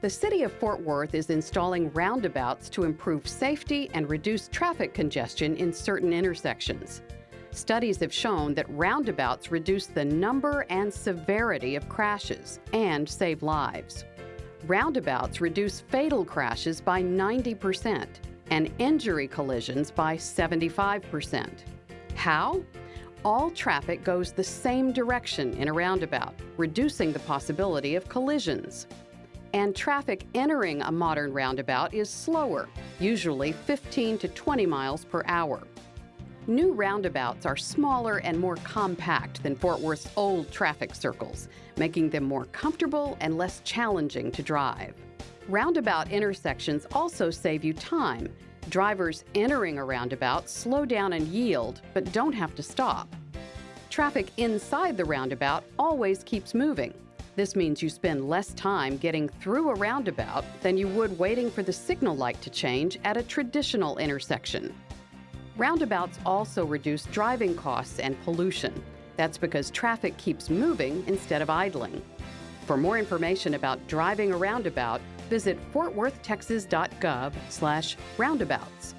The City of Fort Worth is installing roundabouts to improve safety and reduce traffic congestion in certain intersections. Studies have shown that roundabouts reduce the number and severity of crashes and save lives. Roundabouts reduce fatal crashes by 90% and injury collisions by 75%. How? All traffic goes the same direction in a roundabout, reducing the possibility of collisions. And traffic entering a modern roundabout is slower, usually 15 to 20 miles per hour. New roundabouts are smaller and more compact than Fort Worth's old traffic circles, making them more comfortable and less challenging to drive. Roundabout intersections also save you time. Drivers entering a roundabout slow down and yield, but don't have to stop. Traffic inside the roundabout always keeps moving. This means you spend less time getting through a roundabout than you would waiting for the signal light to change at a traditional intersection. Roundabouts also reduce driving costs and pollution. That's because traffic keeps moving instead of idling. For more information about driving a roundabout, visit fortworthtexas.gov/roundabouts.